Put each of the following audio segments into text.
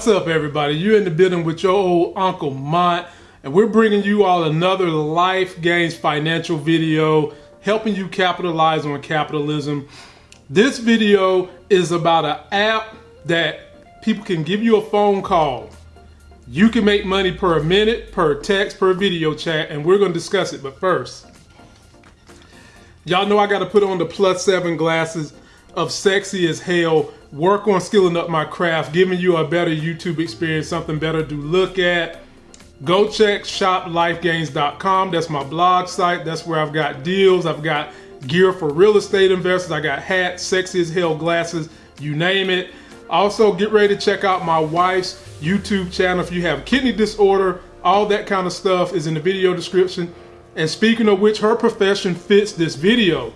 What's up, everybody? You're in the building with your old Uncle Mont, and we're bringing you all another Life Gains financial video, helping you capitalize on capitalism. This video is about an app that people can give you a phone call. You can make money per minute, per text, per video chat, and we're going to discuss it. But first, y'all know I got to put on the plus seven glasses of sexy as hell work on skilling up my craft, giving you a better YouTube experience, something better to look at. Go check shoplifegains.com. That's my blog site. That's where I've got deals. I've got gear for real estate investors. I got hats, sexy as hell glasses, you name it. Also, get ready to check out my wife's YouTube channel if you have kidney disorder. All that kind of stuff is in the video description. And speaking of which, her profession fits this video.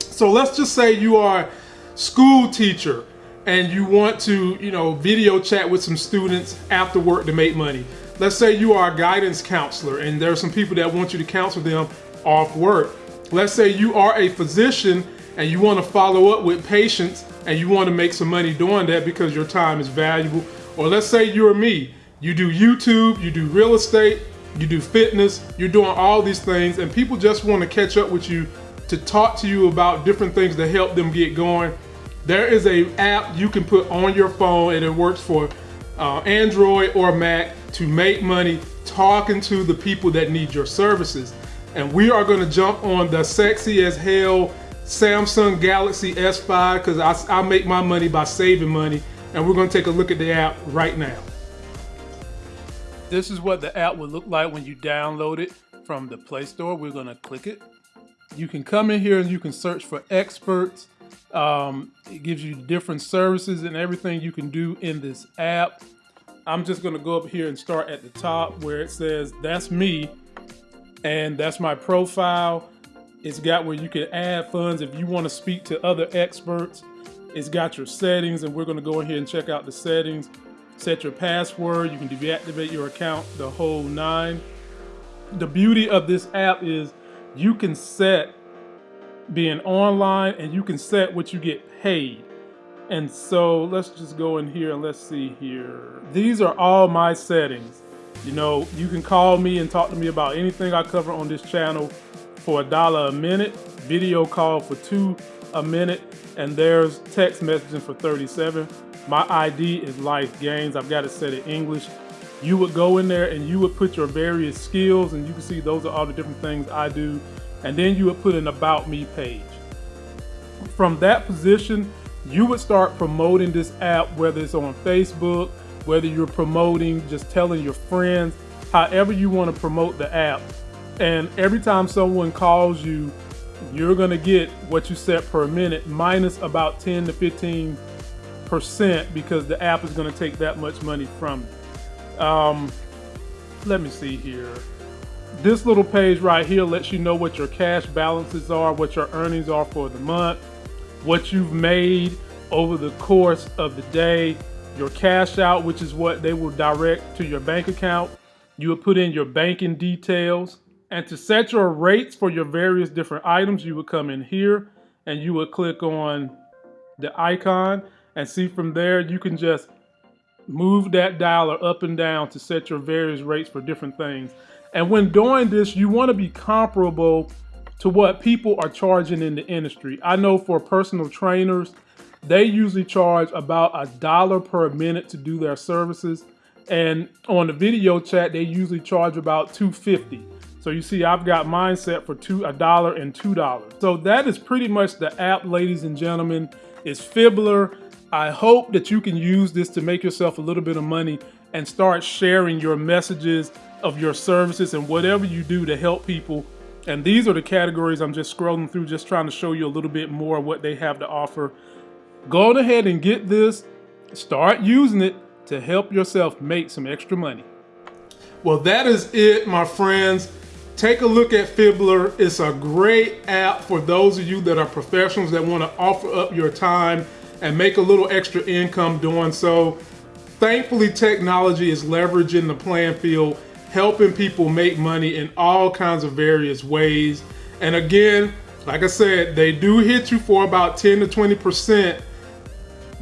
So let's just say you are school teacher and you want to, you know, video chat with some students after work to make money. Let's say you are a guidance counselor and there are some people that want you to counsel them off work. Let's say you are a physician and you want to follow up with patients and you want to make some money doing that because your time is valuable. Or let's say you're me. You do YouTube, you do real estate, you do fitness, you're doing all these things and people just want to catch up with you to talk to you about different things to help them get going there is a app you can put on your phone and it works for uh, Android or Mac to make money talking to the people that need your services. And we are gonna jump on the sexy as hell Samsung Galaxy S5 because I, I make my money by saving money. And we're gonna take a look at the app right now. This is what the app would look like when you download it from the Play Store. We're gonna click it. You can come in here and you can search for experts um, it gives you different services and everything you can do in this app. I'm just gonna go up here and start at the top where it says that's me and that's my profile. It's got where you can add funds if you wanna speak to other experts. It's got your settings and we're gonna go ahead and check out the settings. Set your password, you can deactivate your account, the whole nine. The beauty of this app is you can set being online and you can set what you get paid. And so let's just go in here and let's see here. These are all my settings. You know, you can call me and talk to me about anything I cover on this channel for a dollar a minute, video call for two a minute, and there's text messaging for 37. My ID is Life Gains. I've got it set in English. You would go in there and you would put your various skills and you can see those are all the different things I do and then you would put an about me page. From that position, you would start promoting this app, whether it's on Facebook, whether you're promoting, just telling your friends, however you want to promote the app. And every time someone calls you, you're going to get what you set per minute minus about 10 to 15 percent because the app is going to take that much money from you. Um, let me see here. This little page right here lets you know what your cash balances are, what your earnings are for the month, what you've made over the course of the day, your cash out, which is what they will direct to your bank account. You would put in your banking details. And to set your rates for your various different items, you would come in here and you would click on the icon and see from there you can just move that dialer up and down to set your various rates for different things. And when doing this, you want to be comparable to what people are charging in the industry. I know for personal trainers, they usually charge about a dollar per minute to do their services. And on the video chat, they usually charge about 250. So you see, I've got mine set for two, a dollar and two dollars. So that is pretty much the app, ladies and gentlemen. It's Fibbler. I hope that you can use this to make yourself a little bit of money and start sharing your messages of your services and whatever you do to help people. And these are the categories I'm just scrolling through, just trying to show you a little bit more what they have to offer. Go ahead and get this, start using it to help yourself make some extra money. Well, that is it, my friends. Take a look at Fibbler. It's a great app for those of you that are professionals that want to offer up your time and make a little extra income doing so. Thankfully, technology is leveraging the playing field helping people make money in all kinds of various ways. And again, like I said, they do hit you for about 10 to 20%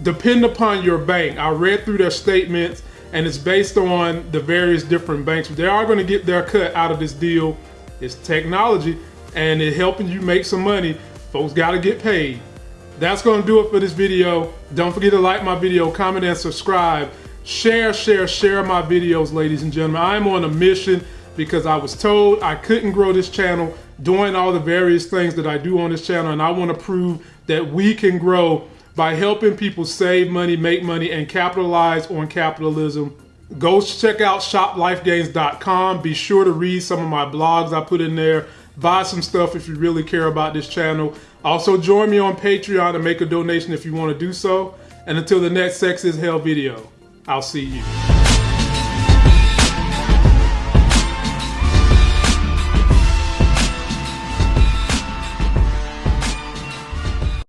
depend upon your bank. I read through their statements and it's based on the various different banks. They are going to get their cut out of this deal. It's technology and it's helping you make some money. Folks got to get paid. That's going to do it for this video. Don't forget to like my video, comment, and subscribe. Share, share, share my videos, ladies and gentlemen. I'm on a mission because I was told I couldn't grow this channel doing all the various things that I do on this channel, and I want to prove that we can grow by helping people save money, make money, and capitalize on capitalism. Go check out shoplifegains.com. Be sure to read some of my blogs I put in there. Buy some stuff if you really care about this channel. Also, join me on Patreon and make a donation if you want to do so. And until the next Sex is Hell video, I'll see you.